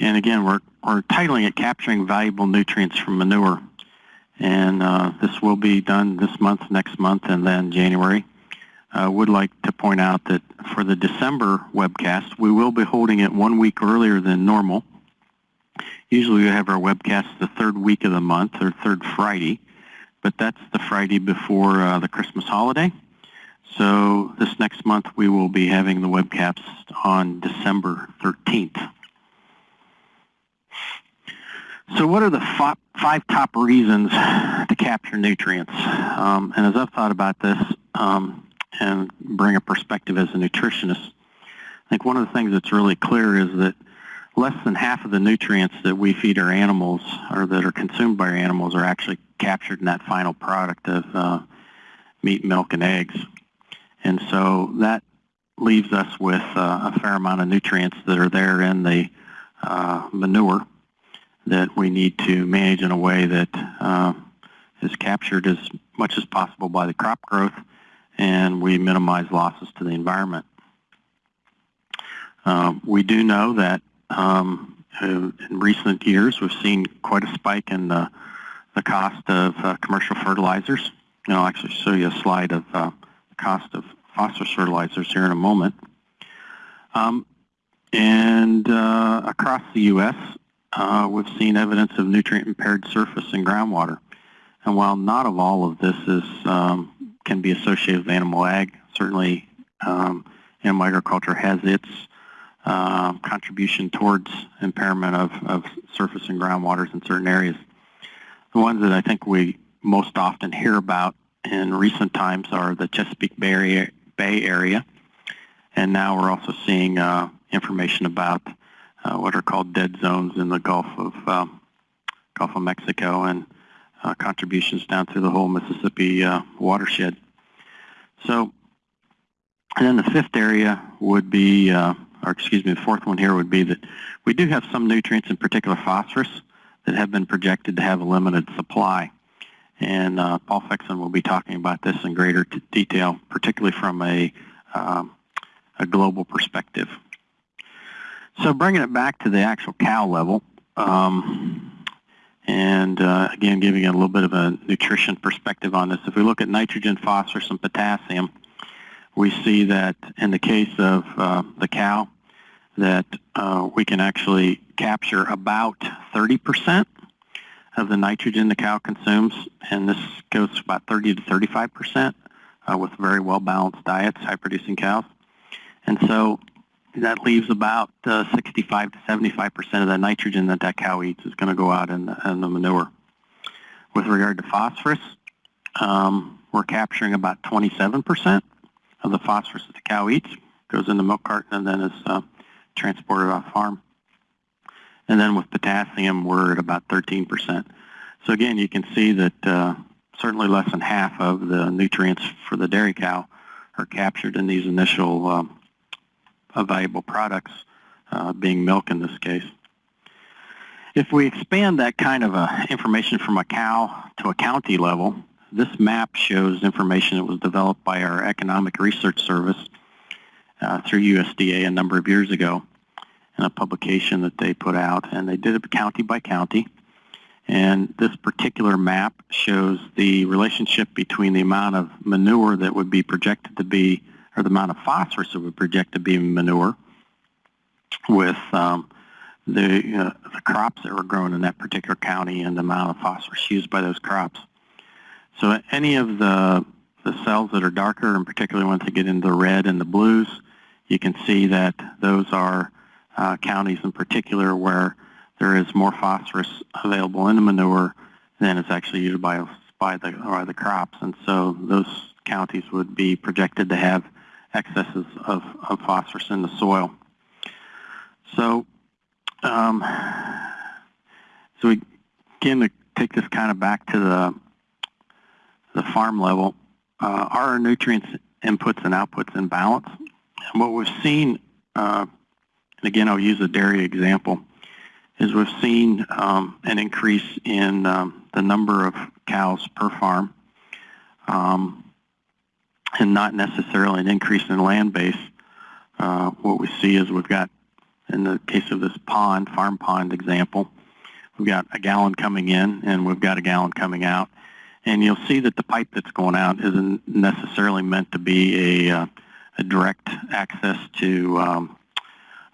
And again, we're, we're titling it Capturing Valuable Nutrients from Manure. And uh, this will be done this month, next month, and then January. I would like to point out that for the December webcast, we will be holding it one week earlier than normal. Usually we have our webcast the third week of the month or third Friday, but that's the Friday before uh, the Christmas holiday. So this next month we will be having the webcast on December 13th. So what are the five, top reasons to capture nutrients? Um, and as I've thought about this um, and bring a perspective as a nutritionist, I think one of the things that's really clear is that less than half of the nutrients that we feed our animals or that are consumed by our animals are actually captured in that final product of uh, meat, milk, and eggs. And so that leaves us with uh, a fair amount of nutrients that are there in the uh, manure that we need to manage in a way that uh, is captured as much as possible by the crop growth and we minimize losses to the environment. Um, we do know that um, in recent years we've seen quite a spike in the, the cost of uh, commercial fertilizers. And I'll actually show you a slide of uh, the cost of phosphorus fertilizers here in a moment. Um, and uh, across the U.S., uh, we've seen evidence of nutrient-impaired surface and groundwater. And while not of all of this is um, can be associated with animal ag, certainly um, animal agriculture has its uh, contribution towards impairment of, of surface and groundwaters in certain areas. The ones that I think we most often hear about in recent times are the Chesapeake Bay Area, Bay area and now we're also seeing uh, information about uh, what are called dead zones in the Gulf of um, Gulf of Mexico and uh, contributions down through the whole Mississippi uh, watershed. So, and then the fifth area would be, uh, or excuse me, the fourth one here would be that we do have some nutrients, in particular phosphorus, that have been projected to have a limited supply. And uh, Paul Fixen will be talking about this in greater detail, particularly from a, um, a global perspective. So bringing it back to the actual cow level, um, and uh, again, giving a little bit of a nutrition perspective on this. If we look at nitrogen, phosphorus, and potassium, we see that in the case of uh, the cow, that uh, we can actually capture about 30% of the nitrogen the cow consumes, and this goes about 30 to 35% uh, with very well-balanced diets, high-producing cows. And so that leaves about uh, 65 to 75 percent of the nitrogen that that cow eats is going to go out in the, in the, manure. With regard to phosphorus, um, we're capturing about 27 percent of the phosphorus that the cow eats, goes in the milk carton and then is uh, transported off farm. And then with potassium, we're at about 13 percent. So again, you can see that uh, certainly less than half of the nutrients for the dairy cow are captured in these initial um, valuable products, uh, being milk in this case. If we expand that kind of uh, information from a cow to a county level, this map shows information that was developed by our Economic Research Service uh, through USDA a number of years ago in a publication that they put out, and they did it county by county. And this particular map shows the relationship between the amount of manure that would be projected to be or the amount of phosphorus that we project to be manure with um, the, uh, the crops that were grown in that particular county and the amount of phosphorus used by those crops. So any of the, the cells that are darker, and particularly ones that get into the red and the blues, you can see that those are uh, counties in particular where there is more phosphorus available in the manure than is actually used by, by, the, by the crops. And so those counties would be projected to have excesses of, of phosphorus in the soil. So, um, so we again to take this kind of back to the the farm level. Uh, are our nutrients inputs and outputs in balance? And what we've seen, uh, and again I'll use a dairy example, is we've seen um, an increase in um, the number of cows per farm. Um, and not necessarily an increase in land base. Uh, what we see is we've got in the case of this pond, farm pond example, we've got a gallon coming in and we've got a gallon coming out. And you'll see that the pipe that's going out isn't necessarily meant to be a, uh, a direct access to um,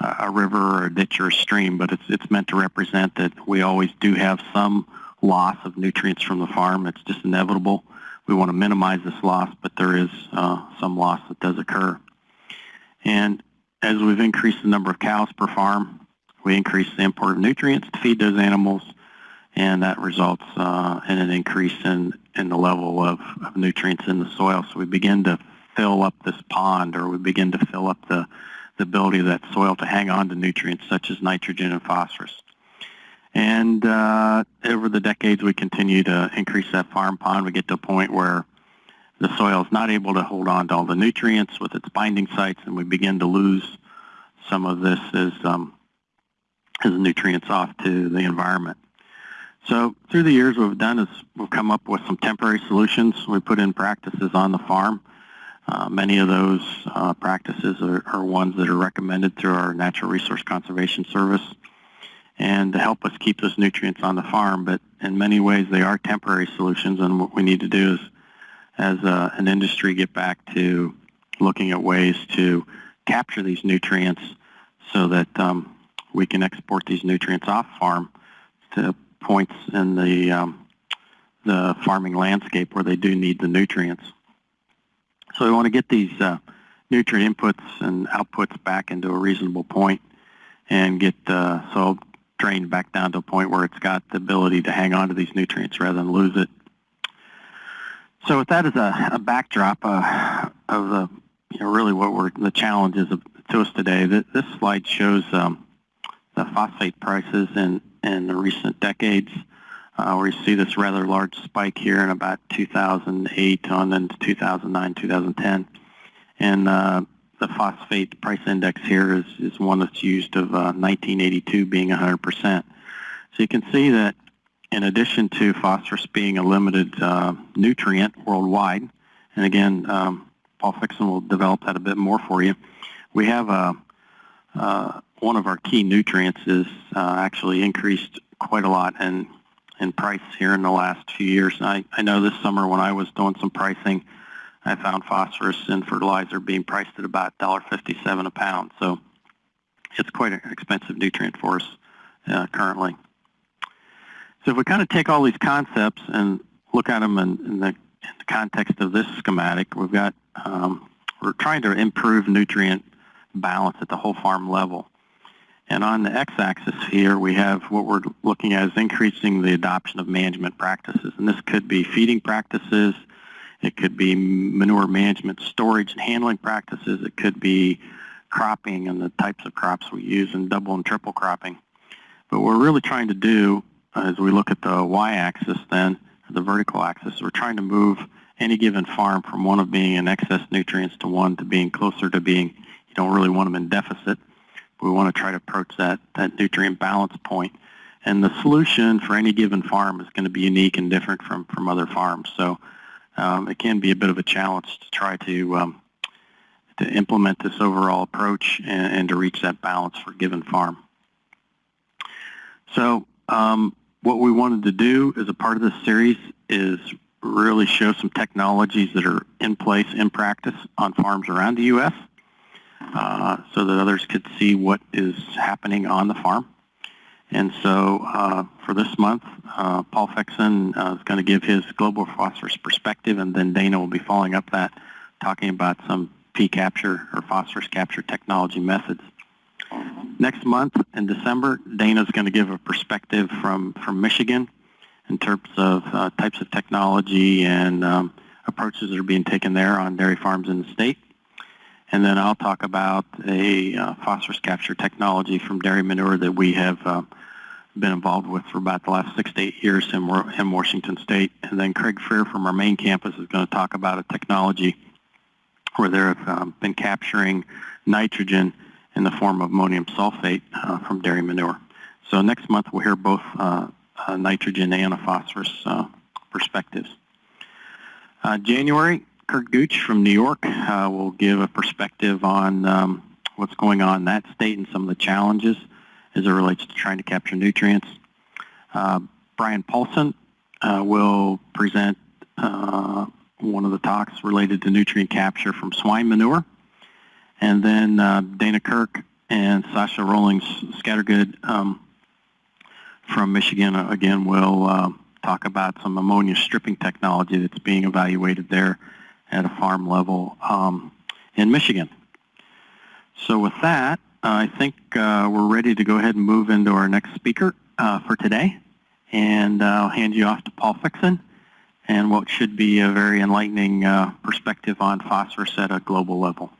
a river or a ditch or a stream, but it's, it's meant to represent that we always do have some loss of nutrients from the farm. It's just inevitable. We want to minimize this loss, but there is uh, some loss that does occur. And as we've increased the number of cows per farm, we increase the import of nutrients to feed those animals, and that results uh, in an increase in, in the level of, of nutrients in the soil. So we begin to fill up this pond, or we begin to fill up the, the ability of that soil to hang on to nutrients such as nitrogen and phosphorus. And uh, over the decades, we continue to increase that farm pond. We get to a point where the soil is not able to hold on to all the nutrients with its binding sites, and we begin to lose some of this as, um, as nutrients off to the environment. So through the years, what we've done is we've come up with some temporary solutions. We put in practices on the farm. Uh, many of those uh, practices are, are, ones that are recommended through our Natural Resource Conservation Service and to help us keep those nutrients on the farm. But in many ways, they are temporary solutions, and what we need to do is, as a, an industry, get back to looking at ways to capture these nutrients so that um, we can export these nutrients off farm to points in the um, the farming landscape where they do need the nutrients. So we want to get these uh, nutrient inputs and outputs back into a reasonable point and get uh, soil drained back down to a point where it's got the ability to hang on to these nutrients rather than lose it. So with that as a, a backdrop uh, of the, you know, really what we're, the challenges of, to us today, this, this slide shows um, the phosphate prices in, in the recent decades. Uh, where you see this rather large spike here in about 2008 on into 2009, 2010. And uh, the phosphate price index here is, is one that's used of uh, 1982 being 100%. So you can see that in addition to phosphorus being a limited uh, nutrient worldwide, and again, um, Paul Fixen will develop that a bit more for you, we have a, uh, one of our key nutrients is uh, actually increased quite a lot in, in price here in the last few years. I, I know this summer when I was doing some pricing, I found phosphorus in fertilizer being priced at about $1.57 a pound. So it's quite an expensive nutrient for us uh, currently. So if we kind of take all these concepts and look at them in, in, the, in the, context of this schematic, we've got, um, we're trying to improve nutrient balance at the whole farm level. And on the x-axis here, we have what we're looking at is increasing the adoption of management practices. And this could be feeding practices, it could be manure management, storage, and handling practices. It could be cropping and the types of crops we use and double and triple cropping. But what we're really trying to do as we look at the y-axis then, the vertical axis, we're trying to move any given farm from one of being in excess nutrients to one to being closer to being, you don't really want them in deficit. We want to try to approach that, that nutrient balance point. And the solution for any given farm is going to be unique and different from, from other farms. So um, it can be a bit of a challenge to try to um, to implement this overall approach and, and, to reach that balance for a given farm. So um, what we wanted to do as a part of this series is really show some technologies that are in place in practice on farms around the U.S. Uh, so that others could see what is happening on the farm. And so uh, for this month, uh, Paul Fixen uh, is going to give his global phosphorus perspective, and then Dana will be following up that, talking about some P capture or phosphorus capture technology methods. Next month in December, Dana is going to give a perspective from, from Michigan in terms of uh, types of technology and um, approaches that are being taken there on dairy farms in the state. And then I'll talk about a uh, phosphorus capture technology from dairy manure that we have uh, been involved with for about the last six to eight years in, in Washington State. And then Craig Frear from our main campus is going to talk about a technology where they have um, been capturing nitrogen in the form of ammonium sulfate uh, from dairy manure. So next month we'll hear both uh, uh, nitrogen and a phosphorus uh, perspectives. January, Curt Gooch from New York uh, will give a perspective on um, what's going on in that state and some of the challenges as it relates to trying to capture nutrients. Uh, Brian Paulson uh, will present uh, one of the talks related to nutrient capture from swine manure. And then uh, Dana Kirk and Sasha Rollings Scattergood um, from Michigan, uh, again, will talk about some ammonia stripping technology that's being evaluated there at a farm level um, in Michigan. So with that, I think uh, we're ready to go ahead and move into our next speaker uh, for today. And uh, I'll hand you off to Paul Fixen and what should be a very enlightening uh, perspective on phosphorus at a global level.